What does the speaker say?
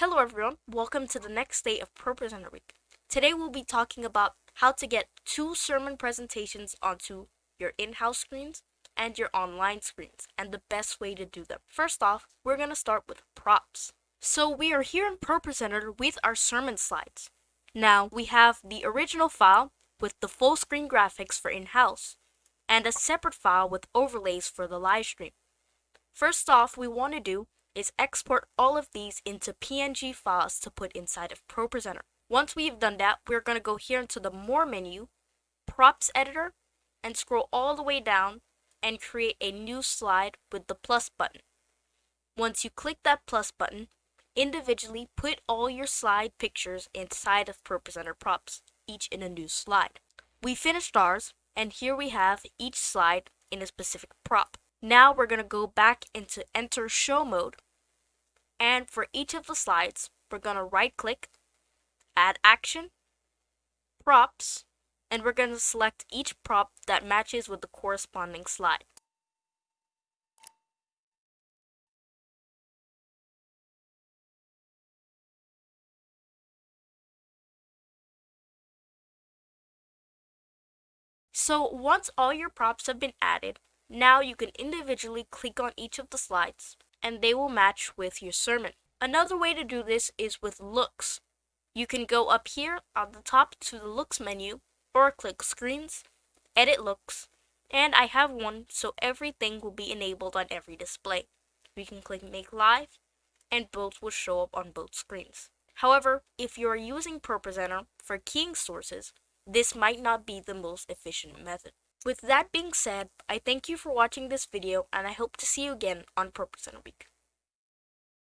Hello everyone, welcome to the next day of ProPresenter Week. Today we'll be talking about how to get two sermon presentations onto your in-house screens and your online screens, and the best way to do them. First off, we're going to start with props. So we are here in ProPresenter with our sermon slides. Now we have the original file with the full screen graphics for in-house, and a separate file with overlays for the live stream. First off, we want to do is export all of these into PNG files to put inside of ProPresenter. Once we've done that, we're going to go here into the More menu, Props Editor, and scroll all the way down and create a new slide with the plus button. Once you click that plus button, individually put all your slide pictures inside of ProPresenter props, each in a new slide. We finished ours, and here we have each slide in a specific prop. Now we're going to go back into enter show mode and for each of the slides, we're going to right click, add action, props, and we're going to select each prop that matches with the corresponding slide. So once all your props have been added, now you can individually click on each of the slides and they will match with your sermon. Another way to do this is with looks. You can go up here on the top to the looks menu or click screens, edit looks, and I have one so everything will be enabled on every display. We can click make live and both will show up on both screens. However, if you are using ProPresenter for keying sources, this might not be the most efficient method. With that being said, I thank you for watching this video and I hope to see you again on ProPresenter Week.